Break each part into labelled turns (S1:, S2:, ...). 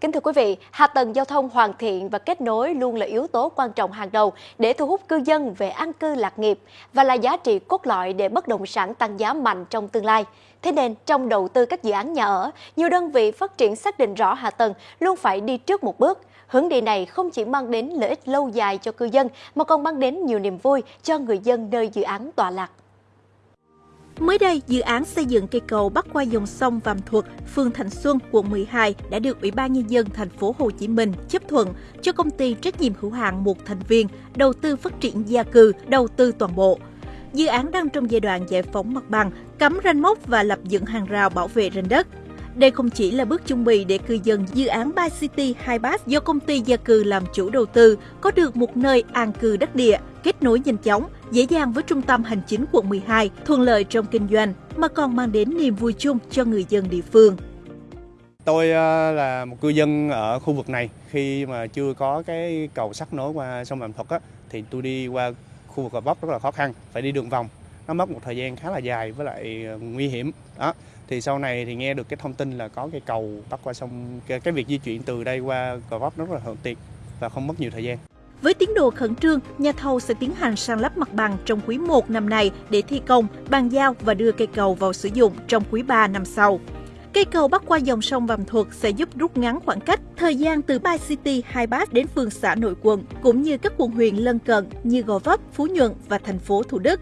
S1: Kính thưa quý vị, hạ tầng giao thông hoàn thiện và kết nối luôn là yếu tố quan trọng hàng đầu để thu hút cư dân về an cư lạc nghiệp và là giá trị cốt lõi để bất động sản tăng giá mạnh trong tương lai. Thế nên, trong đầu tư các dự án nhà ở, nhiều đơn vị phát triển xác định rõ hạ tầng luôn phải đi trước một bước. Hướng đi này không chỉ mang đến lợi ích lâu dài cho cư dân mà còn mang đến nhiều niềm vui cho người dân nơi dự án tọa lạc.
S2: Mới đây, dự án xây dựng cây cầu bắc qua dòng sông Vàm Thuật, phường Thành Xuân, quận 12 đã được Ủy ban nhân dân thành phố Hồ Chí Minh chấp thuận cho công ty trách nhiệm hữu hạn một thành viên đầu tư phát triển gia cư, đầu tư toàn bộ. Dự án đang trong giai đoạn giải phóng mặt bằng, cắm ranh mốc và lập dựng hàng rào bảo vệ ranh đất. Đây không chỉ là bước chuẩn bị để cư dân dự án Bay City Hypass do công ty gia cư làm chủ đầu tư có được một nơi an cư đắc địa, kết nối nhanh chóng, dễ dàng với trung tâm hành chính quận 12, thuận lợi trong kinh doanh, mà còn mang đến niềm vui chung cho người dân địa phương.
S3: Tôi ờ, là một cư dân ở khu vực này khi mà chưa có cái cầu sắt nối qua sông Vàm Thuật á, thì tôi đi qua khu vực Gò Vấp rất là khó khăn, phải đi đường vòng. Nó mất một thời gian khá là dài với lại ờ, nguy hiểm. Đó. Thì sau này thì nghe được cái thông tin là có cái cầu bắc qua sông cái, cái việc di chuyển từ đây qua Gò Vấp rất là thuận tiện và không mất nhiều thời gian.
S2: Với tiến độ khẩn trương, nhà thầu sẽ tiến hành san lấp mặt bằng trong quý 1 năm nay để thi công, bàn giao và đưa cây cầu vào sử dụng trong quý 3 năm sau. Cây cầu bắc qua dòng sông Vàm Thuật sẽ giúp rút ngắn khoảng cách, thời gian từ Bay City Hai Bát đến phường xã nội quận, cũng như các quận huyện lân cận như Gò Vấp, Phú Nhuận và thành phố Thủ Đức.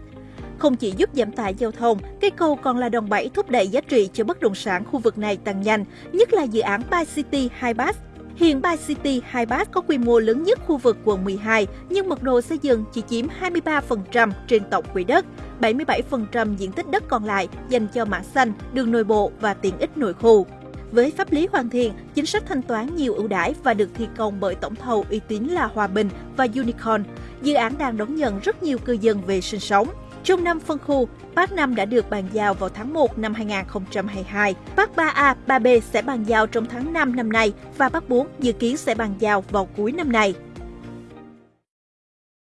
S2: Không chỉ giúp giảm tải giao thông, cây cầu còn là đòn bẩy thúc đẩy giá trị cho bất động sản khu vực này tăng nhanh, nhất là dự án Bay City Hai Bát Hiện Bay City Hai Bát có quy mô lớn nhất khu vực quận 12, nhưng mật độ xây dựng chỉ chiếm 23% trên tổng quỹ đất. 77% diện tích đất còn lại dành cho mảng xanh, đường nội bộ và tiện ích nội khu. Với pháp lý hoàn thiện, chính sách thanh toán nhiều ưu đãi và được thi công bởi tổng thầu uy tín là Hòa Bình và Unicorn, dự án đang đón nhận rất nhiều cư dân về sinh sống. Trong năm phân khu, Park 5 đã được bàn giao vào tháng 1 năm 2022. Park 3A, 3B sẽ bàn giao trong tháng 5 năm nay và Park 4 dự kiến sẽ bàn giao vào cuối năm nay.